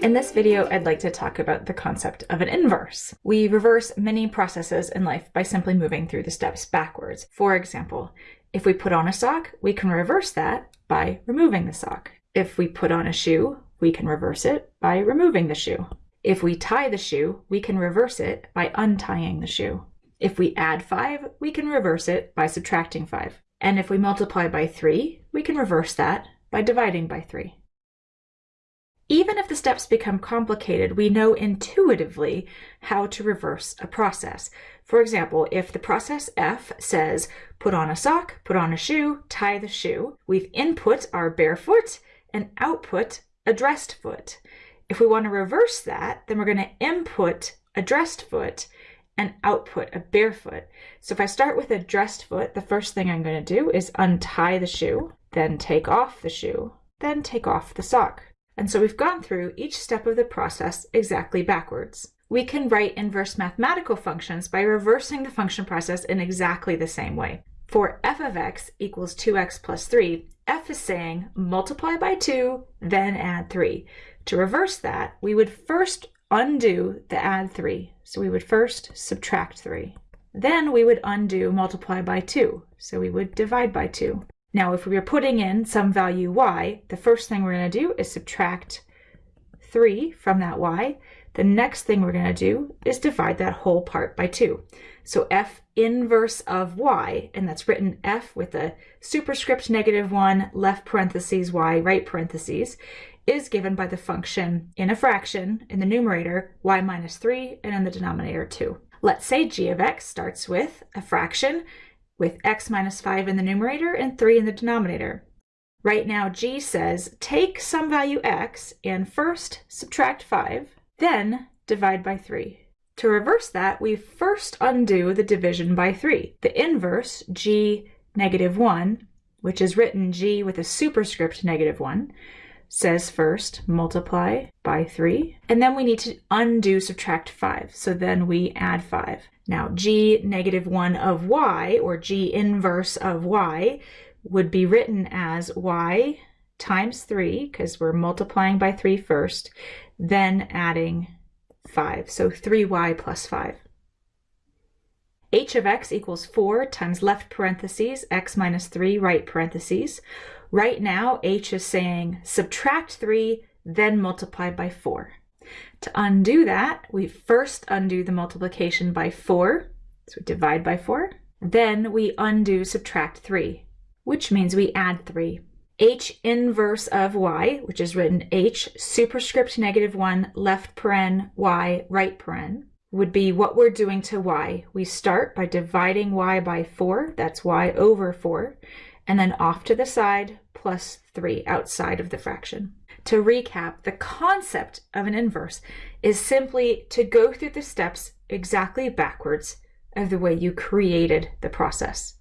In this video, I'd like to talk about the concept of an inverse. We reverse many processes in life by simply moving through the steps backwards. For example, if we put on a sock, we can reverse that by removing the sock. If we put on a shoe, we can reverse it by removing the shoe. If we tie the shoe, we can reverse it by untying the shoe. If we add 5, we can reverse it by subtracting 5. And if we multiply by 3, we can reverse that by dividing by 3. Even if the steps become complicated, we know intuitively how to reverse a process. For example, if the process F says put on a sock, put on a shoe, tie the shoe, we've input our bare foot and output a dressed foot. If we want to reverse that, then we're going to input a dressed foot and output a barefoot. So if I start with a dressed foot, the first thing I'm going to do is untie the shoe, then take off the shoe, then take off the sock. And so we've gone through each step of the process exactly backwards. We can write inverse mathematical functions by reversing the function process in exactly the same way. For f of x equals 2x plus 3, f is saying multiply by 2, then add 3. To reverse that, we would first undo the add 3. So we would first subtract 3. Then we would undo multiply by 2. So we would divide by 2. Now, if we are putting in some value y, the first thing we're going to do is subtract 3 from that y. The next thing we're going to do is divide that whole part by 2. So f inverse of y, and that's written f with a superscript negative 1, left parentheses y, right parentheses, is given by the function in a fraction in the numerator y minus 3 and in the denominator 2. Let's say g of x starts with a fraction with x minus 5 in the numerator and 3 in the denominator. Right now, g says take some value x and first subtract 5, then divide by 3. To reverse that, we first undo the division by 3. The inverse, g negative 1, which is written g with a superscript negative 1, says first multiply by 3, and then we need to undo subtract 5. So then we add 5. Now g negative 1 of y, or g inverse of y, would be written as y times 3, because we're multiplying by 3 first, then adding 5. So 3y plus 5 h of x equals 4 times left parentheses, x minus 3 right parentheses. Right now, h is saying subtract 3, then multiply by 4. To undo that, we first undo the multiplication by 4, so we divide by 4. Then we undo subtract 3, which means we add 3. h inverse of y, which is written h superscript negative 1 left paren y right paren, would be what we're doing to y. We start by dividing y by 4, that's y over 4, and then off to the side plus 3 outside of the fraction. To recap, the concept of an inverse is simply to go through the steps exactly backwards of the way you created the process.